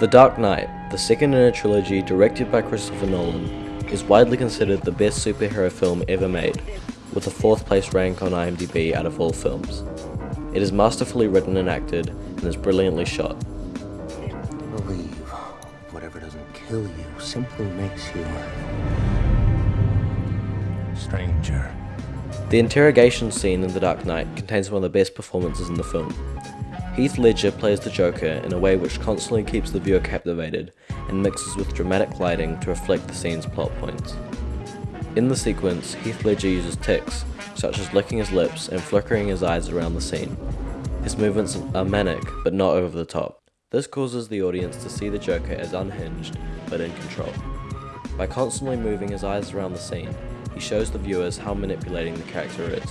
The Dark Knight, the second in a trilogy directed by Christopher Nolan, is widely considered the best superhero film ever made, with a fourth place rank on IMDb out of all films. It is masterfully written and acted, and is brilliantly shot. Believe whatever doesn't kill you simply makes you stranger. The interrogation scene in The Dark Knight contains one of the best performances in the film. Heath Ledger plays the Joker in a way which constantly keeps the viewer captivated and mixes with dramatic lighting to reflect the scene's plot points. In the sequence, Heath Ledger uses tics, such as licking his lips and flickering his eyes around the scene. His movements are manic, but not over the top. This causes the audience to see the Joker as unhinged, but in control. By constantly moving his eyes around the scene, he shows the viewers how manipulating the character is.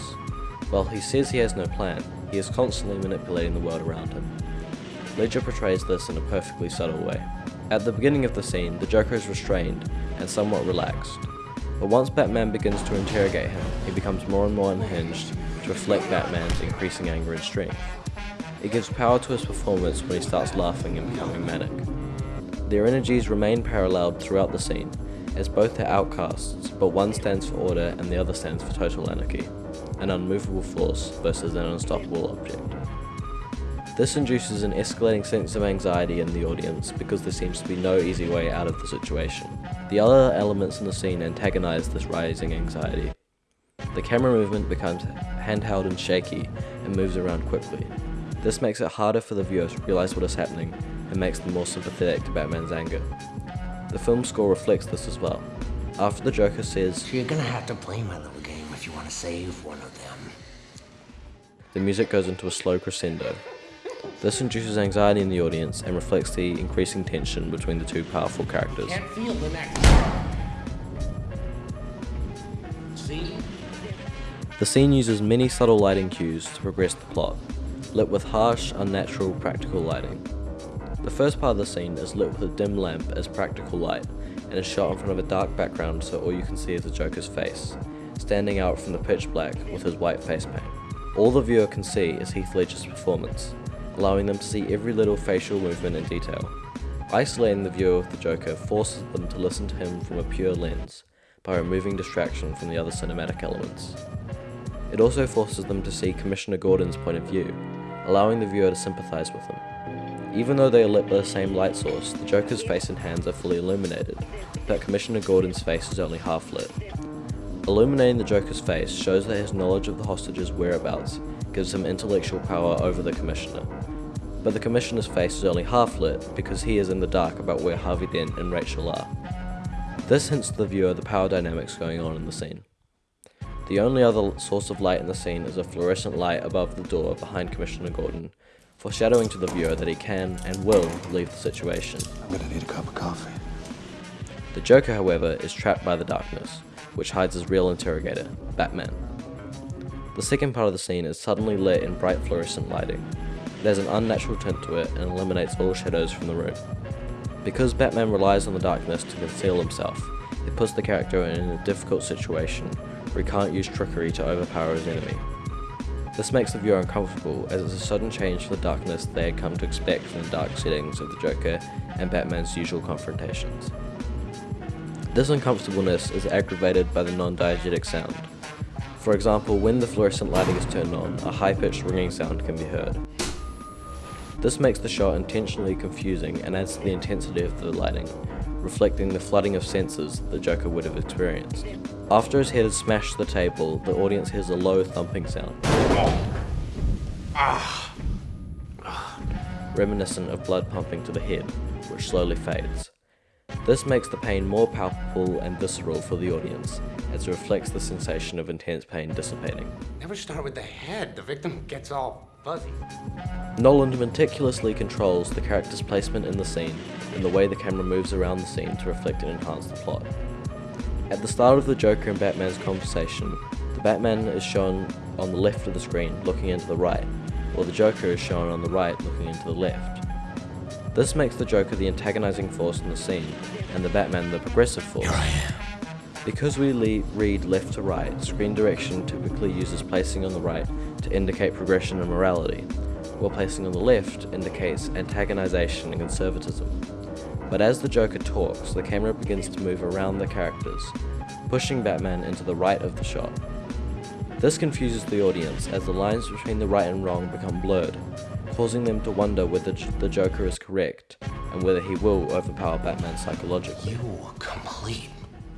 While he says he has no plan, he is constantly manipulating the world around him. Ledger portrays this in a perfectly subtle way. At the beginning of the scene, the Joker is restrained and somewhat relaxed, but once Batman begins to interrogate him, he becomes more and more unhinged to reflect Batman's increasing anger and strength. It gives power to his performance when he starts laughing and becoming manic. Their energies remain paralleled throughout the scene, as both are outcasts, but one stands for order and the other stands for total anarchy an unmovable force versus an unstoppable object. This induces an escalating sense of anxiety in the audience because there seems to be no easy way out of the situation. The other elements in the scene antagonize this rising anxiety. The camera movement becomes handheld and shaky and moves around quickly. This makes it harder for the viewer to realize what is happening and makes them more sympathetic to Batman's anger. The film score reflects this as well. After the Joker says, you're gonna have to play my little game if you want to save one of them. the music goes into a slow crescendo. This induces anxiety in the audience and reflects the increasing tension between the two powerful characters. Can't feel the. See? The scene uses many subtle lighting cues to progress the plot, lit with harsh, unnatural, practical lighting. The first part of the scene is lit with a dim lamp as practical light, and is shot in front of a dark background so all you can see is the Joker's face, standing out from the pitch black with his white face paint. All the viewer can see is Heath Ledger's performance, allowing them to see every little facial movement in detail. Isolating the viewer with the Joker forces them to listen to him from a pure lens, by removing distraction from the other cinematic elements. It also forces them to see Commissioner Gordon's point of view, allowing the viewer to sympathize with him. Even though they are lit by the same light source, the Joker's face and hands are fully illuminated, but Commissioner Gordon's face is only half lit. Illuminating the Joker's face shows that his knowledge of the hostage's whereabouts gives him intellectual power over the Commissioner. But the Commissioner's face is only half lit because he is in the dark about where Harvey Dent and Rachel are. This hints to the viewer the power dynamics going on in the scene. The only other source of light in the scene is a fluorescent light above the door behind Commissioner Gordon, foreshadowing to the viewer that he can and will leave the situation. I'm gonna need a cup of coffee. The Joker, however, is trapped by the darkness, which hides his real interrogator, Batman. The second part of the scene is suddenly lit in bright fluorescent lighting. It has an unnatural tint to it and eliminates all shadows from the room. Because Batman relies on the darkness to conceal himself, it puts the character in a difficult situation where he can't use trickery to overpower his enemy. This makes the viewer uncomfortable as it's a sudden change for the darkness they had come to expect from the dark settings of the Joker and Batman's usual confrontations. This uncomfortableness is aggravated by the non-diegetic sound. For example, when the fluorescent lighting is turned on, a high-pitched ringing sound can be heard. This makes the shot intentionally confusing and adds to the intensity of the lighting, reflecting the flooding of senses the Joker would have experienced. After his head is smashed to the table, the audience hears a low thumping sound. Reminiscent of blood pumping to the head, which slowly fades. This makes the pain more palpable and visceral for the audience, as it reflects the sensation of intense pain dissipating. Never start with the head. The victim gets all fuzzy. Nolan meticulously controls the character's placement in the scene and the way the camera moves around the scene to reflect and enhance the plot. At the start of the Joker and Batman's conversation, the Batman is shown on the left of the screen looking into the right, while the Joker is shown on the right looking into the left. This makes the Joker the antagonizing force in the scene, and the Batman the progressive force. Here I am. Because we read left to right, screen direction typically uses placing on the right to indicate progression and morality, while placing on the left indicates antagonization and conservatism. But as the Joker talks, the camera begins to move around the characters, pushing Batman into the right of the shot. This confuses the audience as the lines between the right and wrong become blurred, causing them to wonder whether the Joker is correct and whether he will overpower Batman psychologically. You complete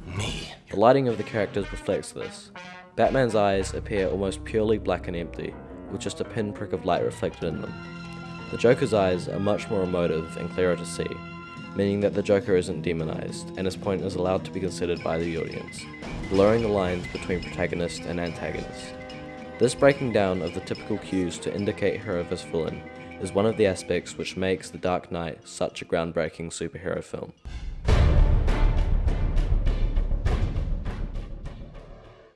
me. The lighting of the characters reflects this. Batman's eyes appear almost purely black and empty, with just a pinprick of light reflected in them. The Joker's eyes are much more emotive and clearer to see, meaning that the Joker isn't demonized, and his point is allowed to be considered by the audience, blurring the lines between protagonist and antagonist. This breaking down of the typical cues to indicate her of his villain is one of the aspects which makes The Dark Knight such a groundbreaking superhero film.